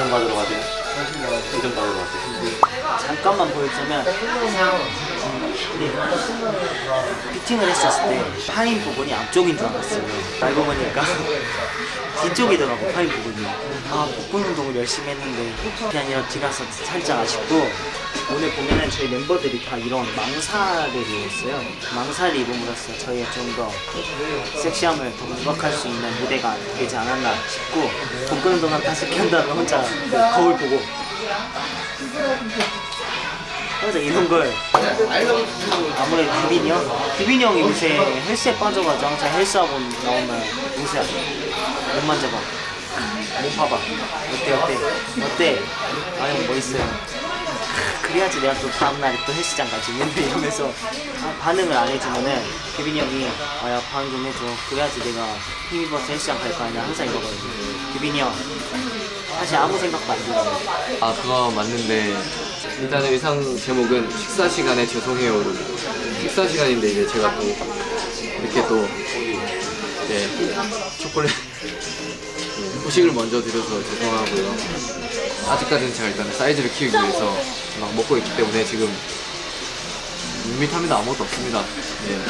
인정 받으러 가세요? 인정 받으러 가세요? 잠깐만 보여주면 음, 네. 피팅을 했었을 때 파인 부분이 앞쪽인 줄 알았어요. 알고 보니까 뒤쪽이더라고 파인 부분이. 아 복근 운동을 열심히 했는데 그게 아니라 뒤가서 살짝 아쉽고 오늘 보면은 저희 멤버들이 다 이런 망사를 입었어요. 망사를 입음으로써 저희가 좀더 섹시함을 더 부각할 수 있는 무대가 되지 않았나 싶고 복근 운동한 다섯 개 한다면 혼자 그 거울 보고 항상 이런 걸 아무래도 규빈이 형? 규빈이 형이 요새 헬스에 빠져가지고 항상 헬스하고 나오면 요새 못 만져봐. 못 봐봐. 어때 어때? 어때? 아형 멋있어요. 그래야지 내가 또 다음날에 또 헬스장 가지 맨날 이러면서 아, 반응을 안 해주면은 규빈이 형이 아야 반응 좀 해줘. 그래야지 내가 힘입어서 헬스장 갈 거 아니야. 항상 이러거든요. 규빈이 형 사실 아무 생각도 안 들어요. 아 그거 맞는데 일단 의상 제목은 식사 시간에 죄송해요로 식사 시간인데 이제 제가 또 이렇게 또 이제 초콜릿 후식을 먼저 드려서 죄송하고요. 아직까지는 제가 일단 사이즈를 키우기 위해서 막 먹고 있기 때문에 지금 밋밋합니다. 아무것도 없습니다. 예.